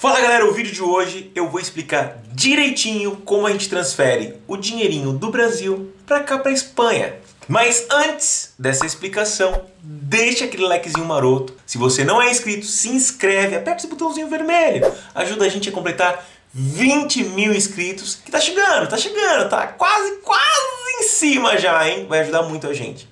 Fala galera, o vídeo de hoje eu vou explicar direitinho como a gente transfere o dinheirinho do Brasil pra cá pra Espanha. Mas antes dessa explicação, deixa aquele likezinho maroto. Se você não é inscrito, se inscreve, aperta esse botãozinho vermelho. Ajuda a gente a completar 20 mil inscritos, que tá chegando, tá chegando, tá quase, quase em cima já, hein? Vai ajudar muito a gente.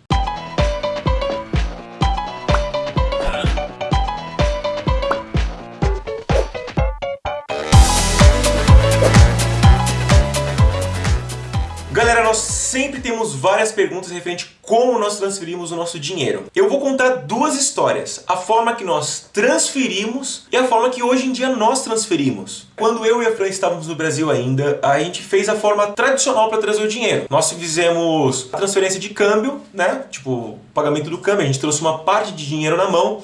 Várias perguntas referente a como nós transferimos o nosso dinheiro. Eu vou contar duas histórias, a forma que nós transferimos e a forma que hoje em dia nós transferimos. Quando eu e a Fran estávamos no Brasil ainda, a gente fez a forma tradicional para trazer o dinheiro. Nós fizemos a transferência de câmbio, né? Tipo, pagamento do câmbio, a gente trouxe uma parte de dinheiro na mão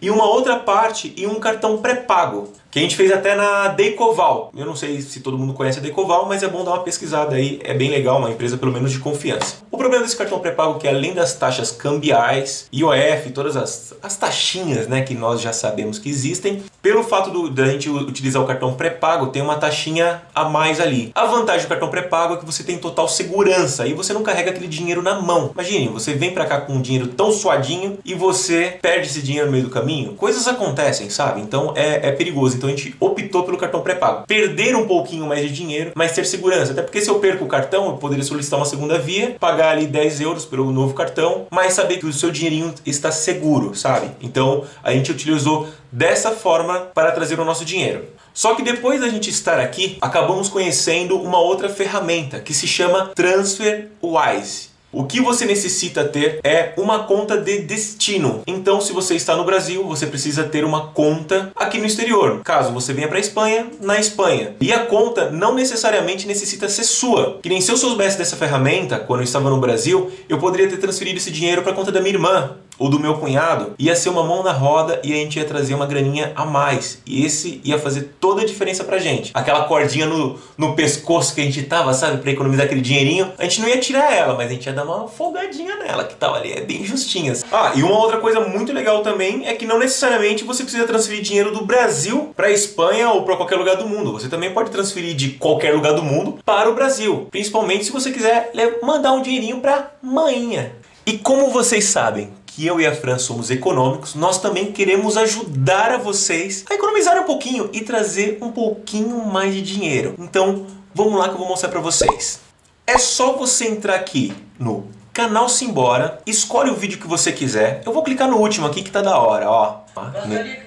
e uma outra parte em um cartão pré-pago que a gente fez até na Decoval. Eu não sei se todo mundo conhece a Decoval, mas é bom dar uma pesquisada aí, é bem legal, uma empresa pelo menos de confiança. O problema desse cartão pré-pago é que além das taxas cambiais, IOF, todas as, as taxinhas né, que nós já sabemos que existem, pelo fato da gente utilizar o cartão pré-pago, tem uma taxinha a mais ali. A vantagem do cartão pré-pago é que você tem total segurança e você não carrega aquele dinheiro na mão. Imagine, você vem pra cá com um dinheiro tão suadinho e você perde esse dinheiro no meio do caminho. Coisas acontecem, sabe? Então é, é perigoso. Então a gente optou pelo cartão pré-pago. Perder um pouquinho mais de dinheiro, mas ter segurança. Até porque se eu perco o cartão, eu poderia solicitar uma segunda via, pagar ali 10 euros pelo novo cartão, mas saber que o seu dinheirinho está seguro, sabe? Então a gente utilizou dessa forma para trazer o nosso dinheiro. Só que depois da gente estar aqui, acabamos conhecendo uma outra ferramenta que se chama TransferWise. O que você necessita ter é uma conta de destino. Então, se você está no Brasil, você precisa ter uma conta aqui no exterior. Caso você venha para a Espanha, na Espanha. E a conta não necessariamente necessita ser sua. Que nem se eu soubesse dessa ferramenta, quando eu estava no Brasil, eu poderia ter transferido esse dinheiro para a conta da minha irmã ou do meu cunhado, ia ser uma mão na roda e a gente ia trazer uma graninha a mais. E esse ia fazer toda a diferença pra gente. Aquela cordinha no, no pescoço que a gente tava, sabe, pra economizar aquele dinheirinho, a gente não ia tirar ela, mas a gente ia dar uma folgadinha nela, que tava ali, é bem justinha. Ah, e uma outra coisa muito legal também é que não necessariamente você precisa transferir dinheiro do Brasil pra Espanha ou pra qualquer lugar do mundo. Você também pode transferir de qualquer lugar do mundo para o Brasil. Principalmente se você quiser mandar um dinheirinho pra maninha. E como vocês sabem, que eu e a Fran somos econômicos, nós também queremos ajudar a vocês a economizar um pouquinho e trazer um pouquinho mais de dinheiro. Então, vamos lá que eu vou mostrar para vocês. É só você entrar aqui no canal Simbora, escolhe o vídeo que você quiser. Eu vou clicar no último aqui que tá da hora, ó. Gostaria que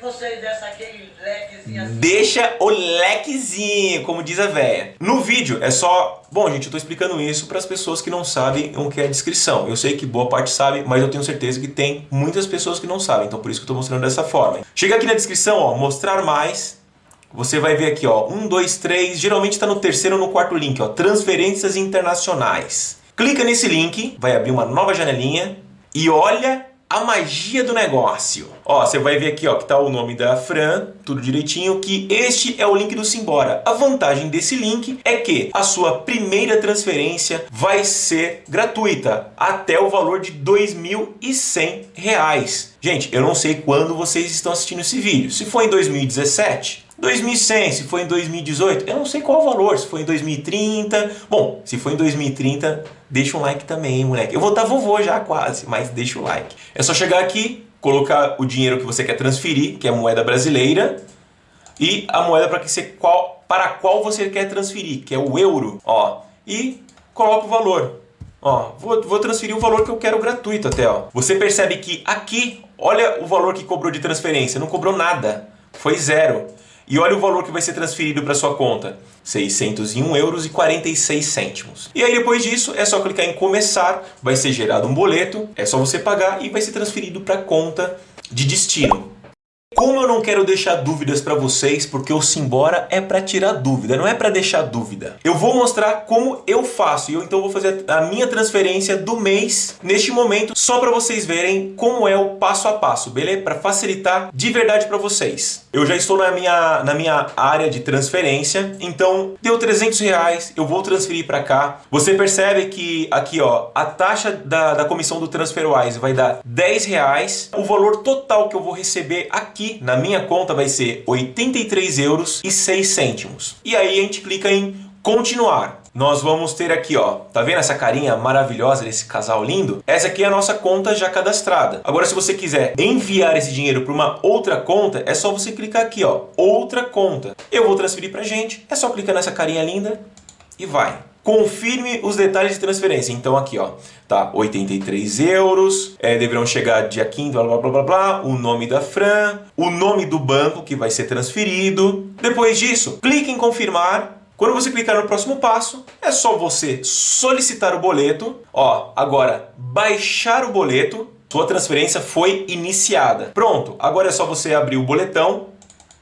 aquele. Deixa o lequezinho, como diz a véia. No vídeo é só... Bom, gente, eu tô explicando isso para as pessoas que não sabem o que é descrição. Eu sei que boa parte sabe, mas eu tenho certeza que tem muitas pessoas que não sabem. Então por isso que eu tô mostrando dessa forma. Chega aqui na descrição, ó, mostrar mais. Você vai ver aqui, ó, um, dois, três, geralmente está no terceiro ou no quarto link, ó, transferências internacionais. Clica nesse link, vai abrir uma nova janelinha e olha a magia do negócio. Ó, você vai ver aqui ó, que tá o nome da Fran, tudo direitinho, que este é o link do Simbora. A vantagem desse link é que a sua primeira transferência vai ser gratuita, até o valor de R$ 2.100. Gente, eu não sei quando vocês estão assistindo esse vídeo. Se for em 2017, 2100, se for em 2018, eu não sei qual o valor, se for em 2030. Bom, se for em 2030, deixa um like também, moleque. Eu vou estar vovô já quase, mas deixa o like. É só chegar aqui, colocar o dinheiro que você quer transferir, que é a moeda brasileira, e a moeda para, que você, qual, para qual você quer transferir, que é o euro, ó, e coloca o valor. Ó, vou, vou transferir o valor que eu quero gratuito até, ó. Você percebe que aqui, olha o valor que cobrou de transferência, não cobrou nada, foi zero. E olha o valor que vai ser transferido para sua conta, 601 euros e 46 cêntimos. E aí depois disso é só clicar em começar, vai ser gerado um boleto, é só você pagar e vai ser transferido para a conta de destino. Como eu não quero deixar dúvidas para vocês, porque o Simbora é para tirar dúvida, não é para deixar dúvida. Eu vou mostrar como eu faço, e eu então vou fazer a minha transferência do mês neste momento, só para vocês verem como é o passo a passo, beleza? Para facilitar de verdade para vocês. Eu já estou na minha, na minha área de transferência, então deu 300 reais, eu vou transferir para cá. Você percebe que aqui ó, a taxa da, da comissão do TransferWise vai dar 10 reais, o valor total que eu vou receber aqui na minha conta vai ser 83 euros e 6 cêntimos. E aí a gente clica em continuar. Nós vamos ter aqui, ó, tá vendo essa carinha maravilhosa desse casal lindo? Essa aqui é a nossa conta já cadastrada. Agora, se você quiser enviar esse dinheiro para uma outra conta, é só você clicar aqui, ó, outra conta. Eu vou transferir pra gente, é só clicar nessa carinha linda e vai. Confirme os detalhes de transferência. Então aqui, ó, tá 83 euros, é, deverão chegar dia 15, blá, blá, blá, blá, blá, o nome da Fran, o nome do banco que vai ser transferido. Depois disso, clique em confirmar. Quando você clicar no próximo passo, é só você solicitar o boleto. Ó, agora, baixar o boleto. Sua transferência foi iniciada. Pronto, agora é só você abrir o boletão.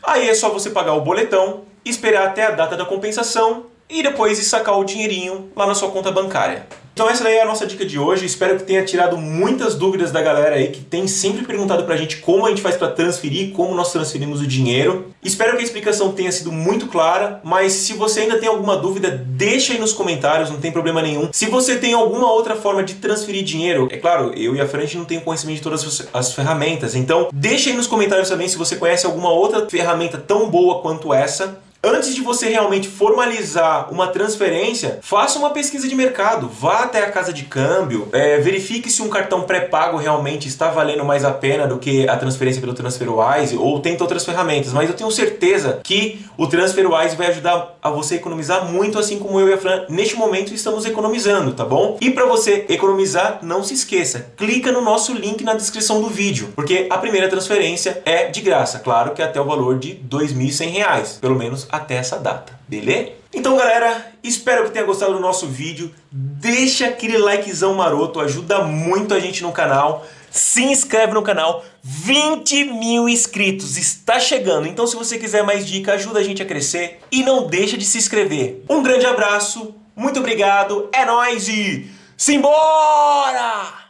Aí é só você pagar o boletão, esperar até a data da compensação e depois sacar o dinheirinho lá na sua conta bancária. Então essa daí é a nossa dica de hoje, espero que tenha tirado muitas dúvidas da galera aí que tem sempre perguntado pra gente como a gente faz para transferir, como nós transferimos o dinheiro. Espero que a explicação tenha sido muito clara, mas se você ainda tem alguma dúvida, deixa aí nos comentários, não tem problema nenhum. Se você tem alguma outra forma de transferir dinheiro, é claro, eu e a Fran não tem conhecimento de todas as ferramentas, então deixa aí nos comentários também se você conhece alguma outra ferramenta tão boa quanto essa Antes de você realmente formalizar uma transferência, faça uma pesquisa de mercado, vá até a casa de câmbio, é, verifique se um cartão pré-pago realmente está valendo mais a pena do que a transferência pelo TransferWise ou tenta outras ferramentas, mas eu tenho certeza que o TransferWise vai ajudar a você economizar muito, assim como eu e a Fran neste momento estamos economizando, tá bom? E para você economizar, não se esqueça, clica no nosso link na descrição do vídeo, porque a primeira transferência é de graça, claro que até o valor de R$ 2.100, pelo menos até essa data, beleza? Então galera, espero que tenha gostado do nosso vídeo, deixa aquele likezão maroto, ajuda muito a gente no canal, se inscreve no canal, 20 mil inscritos, está chegando, então se você quiser mais dica, ajuda a gente a crescer e não deixa de se inscrever. Um grande abraço, muito obrigado, é nóis e simbora!